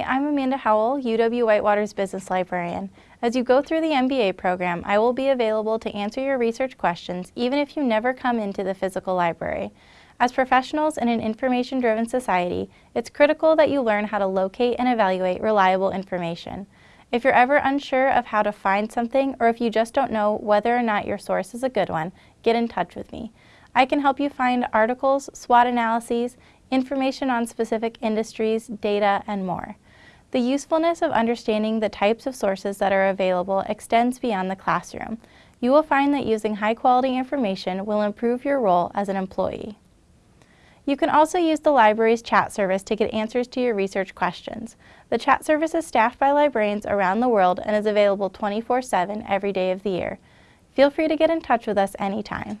I'm Amanda Howell, UW-Whitewater's Business Librarian. As you go through the MBA program, I will be available to answer your research questions even if you never come into the physical library. As professionals in an information-driven society, it's critical that you learn how to locate and evaluate reliable information. If you're ever unsure of how to find something or if you just don't know whether or not your source is a good one, get in touch with me. I can help you find articles, SWOT analyses, information on specific industries, data, and more. The usefulness of understanding the types of sources that are available extends beyond the classroom. You will find that using high-quality information will improve your role as an employee. You can also use the library's chat service to get answers to your research questions. The chat service is staffed by librarians around the world and is available 24-7 every day of the year. Feel free to get in touch with us anytime.